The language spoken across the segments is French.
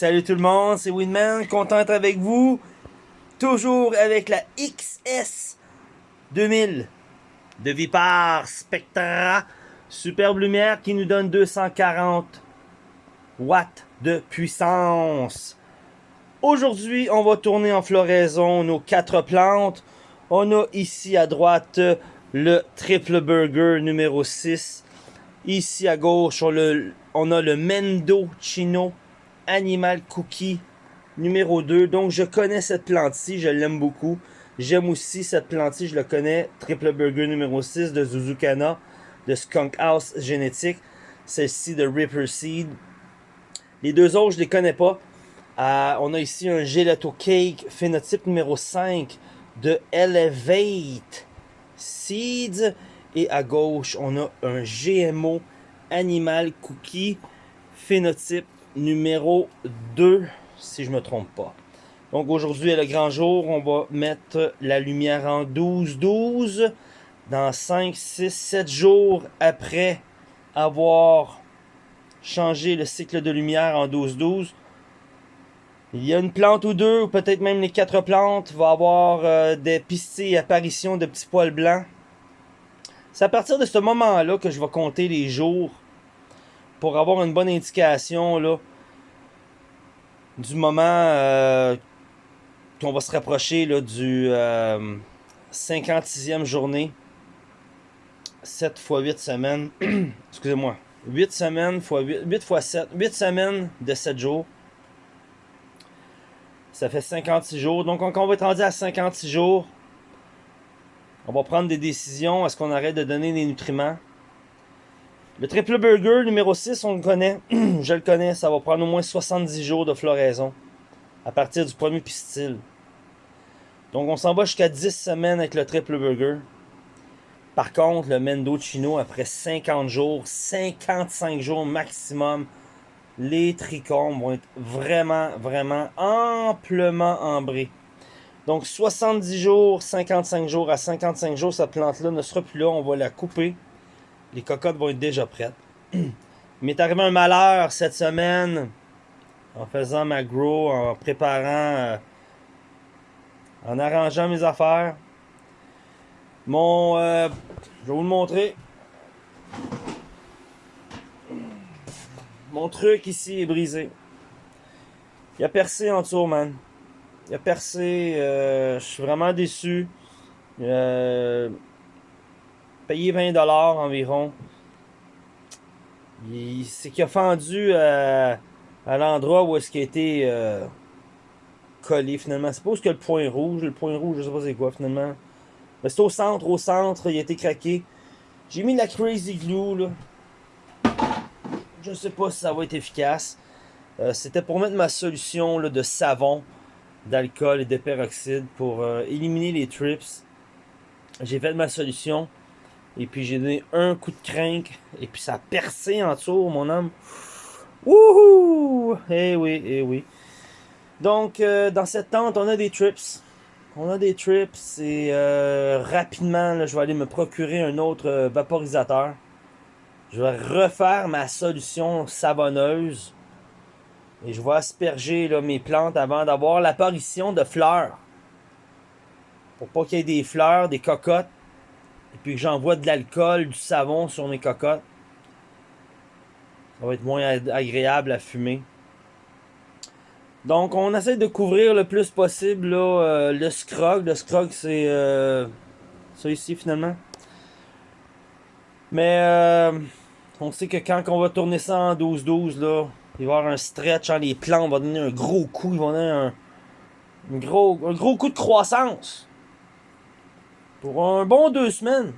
Salut tout le monde, c'est Winman, content d'être avec vous. Toujours avec la XS 2000 de Vipar Spectra. Superbe lumière qui nous donne 240 watts de puissance. Aujourd'hui, on va tourner en floraison nos quatre plantes. On a ici à droite le triple burger numéro 6. Ici à gauche, on, a le Mendo Chino Animal Cookie numéro 2. Donc, je connais cette plante-ci, je l'aime beaucoup. J'aime aussi cette plante-ci, je le connais. Triple Burger numéro 6 de Zuzukana, de Skunk House Génétique. Celle-ci de Ripper Seed. Les deux autres, je les connais pas. Euh, on a ici un Gelato Cake phénotype numéro 5 de Elevate Seeds. Et à gauche, on a un GMO Animal Cookie phénotype numéro 2, si je me trompe pas. Donc aujourd'hui est le grand jour, on va mettre la lumière en 12-12. Dans 5, 6, 7 jours après avoir changé le cycle de lumière en 12-12, il y a une plante ou deux, ou peut-être même les quatre plantes, va avoir euh, des pistilles apparitions de petits poils blancs. C'est à partir de ce moment-là que je vais compter les jours pour avoir une bonne indication là, du moment euh, qu'on va se rapprocher là, du 56e euh, journée. 7 x 8 semaines. Excusez-moi. 8 semaines x 8, 8 x 7. 8 semaines de 7 jours. Ça fait 56 jours. Donc, quand on va être rendu à 56 jours, on va prendre des décisions. Est-ce qu'on arrête de donner des nutriments? Le triple burger numéro 6, on le connaît. Je le connais, ça va prendre au moins 70 jours de floraison. À partir du premier pistil. Donc on s'en va jusqu'à 10 semaines avec le triple burger. Par contre, le Mendo Chino, après 50 jours, 55 jours maximum, les trichomes vont être vraiment, vraiment amplement ambrés. Donc 70 jours, 55 jours à 55 jours, cette plante-là ne sera plus là. On va la couper. Les cocottes vont être déjà prêtes. Il m'est arrivé un malheur cette semaine en faisant ma grow, en préparant, euh, en arrangeant mes affaires. Mon, euh, je vais vous le montrer. Mon truc ici est brisé. Il a percé en dessous, man. Il a percé. Euh, je suis vraiment déçu. Payé 20$ environ. C'est qu'il a fendu euh, à l'endroit où est-ce qu'il a été euh, collé finalement. C'est pas que le point rouge. Le point rouge, je sais pas c'est quoi finalement. Mais c'est au centre, au centre, il a été craqué. J'ai mis la Crazy Glue là. Je sais pas si ça va être efficace. Euh, c'était pour mettre ma solution là, de savon, d'alcool et de peroxyde pour éliminer les trips. J'ai fait ma solution. Et puis j'ai donné un coup de crank. Et puis ça a percé en dessous, mon homme. Wouhou! Eh oui, eh oui. Donc, euh, dans cette tente, on a des trips. On a des trips et euh, rapidement, je vais aller me procurer un autre euh, vaporisateur. Je vais refaire ma solution savonneuse. Et je vais asperger là, mes plantes avant d'avoir l'apparition de fleurs. Pour pas qu'il y ait des fleurs, des cocottes et puis que j'envoie de l'alcool, du savon sur mes cocottes, ça va être moins agréable à fumer. Donc, on essaie de couvrir le plus possible là, euh, le scrog. Le scrog, c'est euh, ça ici finalement. Mais euh, on sait que quand on va tourner ça en 12-12, là, il va y avoir un stretch. Hein, les plants vont donner un gros coup. Ils vont donner un, gros, un gros coup de croissance. Pour un bon deux semaines.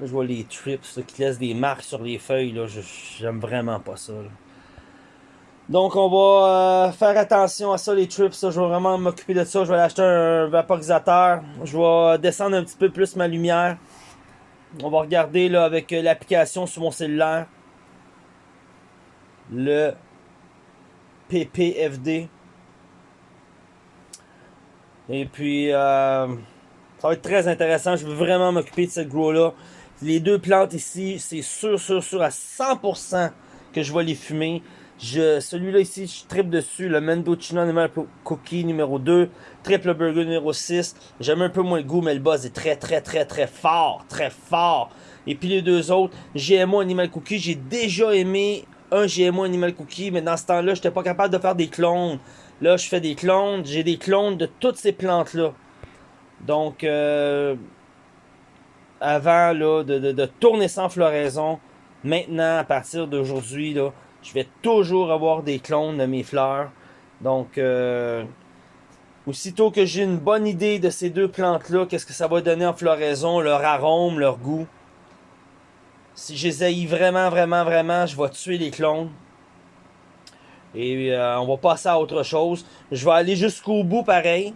Je vois les trips qui laissent des marques sur les feuilles. Là, j'aime vraiment pas ça. Donc, on va euh, faire attention à ça, les trips. Je vais vraiment m'occuper de ça. Je vais acheter un vaporisateur. Je vais descendre un petit peu plus ma lumière. On va regarder là, avec euh, l'application sur mon cellulaire. Le PPFD. Et puis, euh, ça va être très intéressant. Je veux vraiment m'occuper de cette grow-là. Les deux plantes ici, c'est sûr, sûr, sûr à 100% que je vais les fumer. Celui-là ici, je tripe dessus. Le Mendocino Animal Cookie numéro 2. Triple Burger numéro 6. J'aime un peu moins le goût, mais le buzz est très, très, très, très fort. Très fort. Et puis les deux autres, GMO Animal Cookie. J'ai déjà aimé un GMO Animal Cookie, mais dans ce temps-là, j'étais pas capable de faire des clones. Là, je fais des clones. J'ai des clones de toutes ces plantes-là. Donc, euh, avant là, de, tourner sans floraison, maintenant, à partir d'aujourd'hui, je vais toujours avoir des clones de mes fleurs. Donc, euh, aussitôt que j'ai une bonne idée de ces deux plantes-là, qu'est-ce que ça va donner en floraison, leur arôme, leur goût. Si je vraiment, vraiment, vraiment, je vais tuer les clones. Et euh, on va passer à autre chose. Je vais aller jusqu'au bout pareil.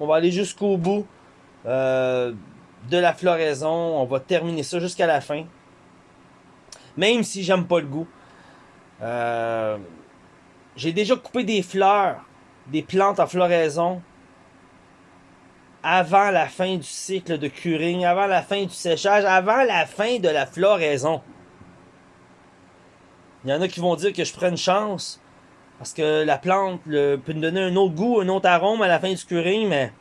On va aller jusqu'au bout euh, de la floraison. On va terminer ça jusqu'à la fin. Même si j'aime pas le goût. Euh, j'ai déjà coupé des fleurs, des plantes en floraison avant la fin du cycle de curing, avant la fin du séchage, avant la fin de la floraison. Il y en a qui vont dire que je prends une chance parce que la plante peut me donner un autre goût, un autre arôme à la fin du curing, mais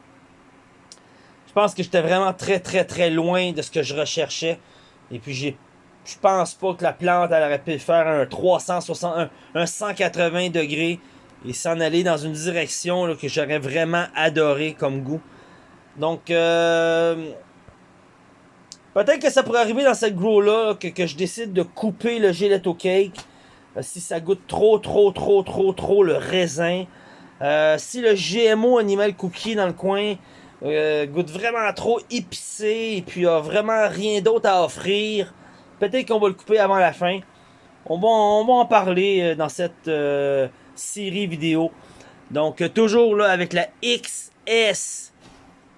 je pense que j'étais vraiment très très très loin de ce que je recherchais. Et puis je pense pas que la plante elle aurait pu faire un 360, un, 180 degrés et s'en aller dans une direction que j'aurais vraiment adoré comme goût. Donc, euh, peut-être que ça pourrait arriver dans cette grow-là que, je décide de couper le gelato cake euh, si ça goûte trop, trop, trop, trop, trop le raisin. Euh, si le GMO Animal Cookie dans le coin goûte vraiment trop épicé et puis a vraiment rien d'autre à offrir, Peut-être qu'on va le couper avant la fin. On va, on va en parler euh, dans cette euh, série vidéo. Donc, euh, toujours là avec la XS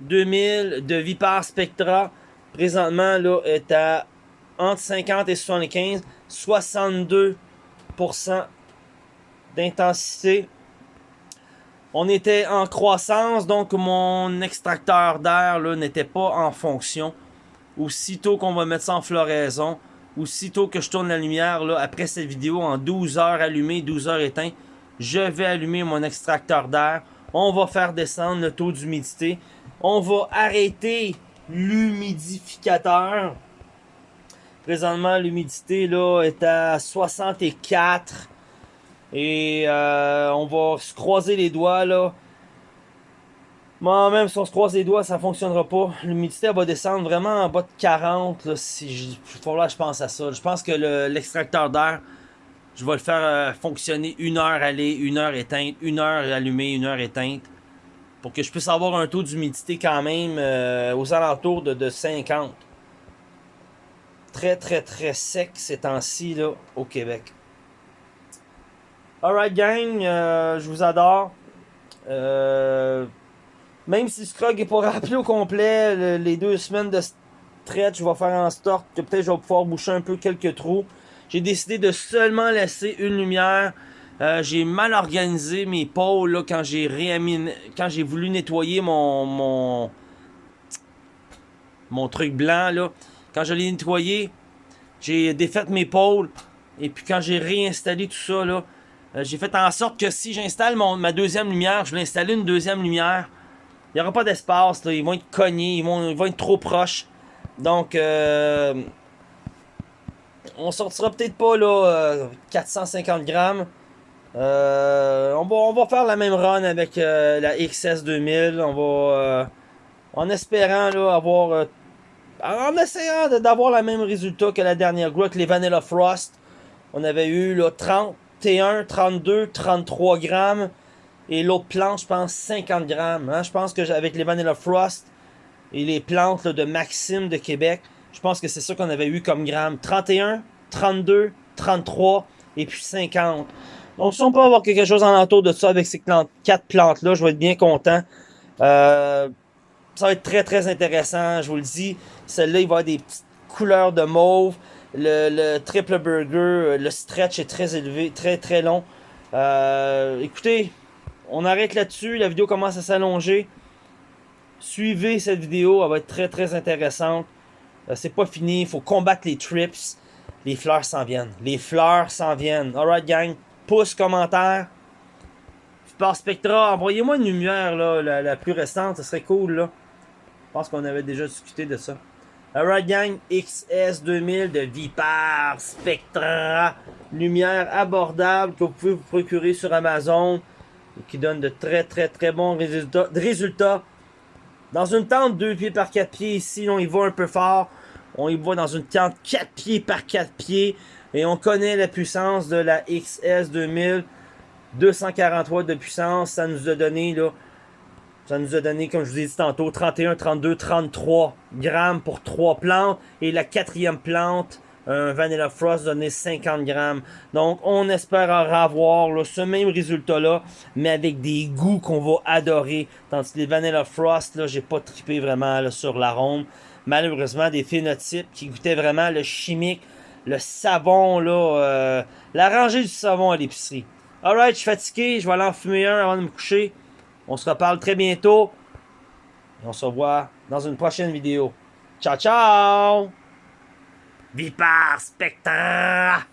2000 de Vipar Spectra. Présentement, là, est à entre 50 et 75. 62% d'intensité. On était en croissance, donc mon extracteur d'air n'était pas en fonction. Aussitôt qu'on va mettre ça en floraison, aussitôt que je tourne la lumière, après cette vidéo, en 12 heures allumées, 12 heures éteint, je vais allumer mon extracteur d'air. On va faire descendre le taux d'humidité. On va arrêter l'humidificateur. Présentement, l'humidité là est à 64. Et euh, on va se croiser les doigts là. Moi, même si on se croise les doigts, ça fonctionnera pas. L'humidité va descendre vraiment en bas de 40. Là, si je, je pense à ça. Je pense que l'extracteur d'air, je vais le faire euh, fonctionner une heure aller, une heure éteinte, une heure allumée, une heure éteinte. Pour que je puisse avoir un taux d'humidité quand même euh, aux alentours de, 50. Très, très, très sec ces temps-ci au Québec. Alright gang, euh, je vous adore. Euh, même si Scrog est pas rappelé au complet, les deux semaines de stretch, je vais faire en sorte que peut-être je vais pouvoir boucher un peu quelques trous. J'ai décidé de seulement laisser une lumière. Euh, j'ai mal organisé mes pôles là, quand j'ai quand j'ai voulu nettoyer mon, mon mon truc blanc là. Quand je l'ai nettoyé, j'ai défait mes pôles et puis quand j'ai réinstallé tout ça là, euh, j'ai fait en sorte que si j'installe ma deuxième lumière, je vais installer une deuxième lumière il n'y aura pas d'espace. Ils vont être cognés. Ils vont, ils vont être trop proches. Donc, euh, on sortira peut-être pas là 450 euh, grammes. Euh, on, va, on va faire la même run avec la XS 2000. On va, en espérant là, avoir, en essayant d'avoir le même résultat que la dernière groupe avec les Vanilla Frost. On avait eu là, 31, 32, 33 grammes. Et l'autre plante, je pense 50 grammes. Hein. Je pense que avec les Vanilla Frost et les plantes de Maxime de Québec, je pense que c'est ça qu'on avait eu comme grammes. 31, 32, 33 et puis 50. Donc si on peut avoir quelque chose en entour de ça avec ces quatre plantes-là, je vais être bien content. Euh, ça va être très très intéressant, je vous le dis. Celle-là, il va y avoir des petites couleurs de mauve. Le, le, triple burger, le stretch est très élevé, très très long. Euh, écoutez, on arrête là-dessus. La vidéo commence à s'allonger. Suivez cette vidéo, elle va être très très intéressante. Euh, c'est pas fini, il faut combattre les trips. Les fleurs s'en viennent. Les fleurs s'en viennent. Alright gang, pouce, commentaire. Par Spectra, envoyez-moi une lumière, là, la, la, plus récente, ce serait cool, là. Je pense qu'on avait déjà discuté de ça. Alright gang, XS2000 de Vipar Spectra. Lumière abordable que vous pouvez vous procurer sur Amazon. Et qui donne de très très très bons résultats. Dans une tente 2 pieds par 4 pieds ici, on y va un peu fort. On y va dans une tente 4 pieds par 4 pieds. Et on connaît la puissance de la XS2000. 243 de puissance, ça nous a donné là, ça nous a donné, comme je vous ai dit tantôt, 31, 32, 33 grammes pour 3 plantes. Et la quatrième plante, un Vanilla Frost, donné 50 grammes. Donc, on espère avoir ce même résultat-là, mais avec des goûts qu'on va adorer. Tandis que les Vanilla Frost, là, j'ai pas trippé vraiment sur l'arôme. Malheureusement, des phénotypes qui goûtaient vraiment le chimique, le savon, là, euh, la rangée du savon à l'épicerie. Alright, je suis fatigué, je vais aller en fumer un avant de me coucher. On se reparle très bientôt. Et on se revoit dans une prochaine vidéo. Ciao, ciao! Vipar Spectre!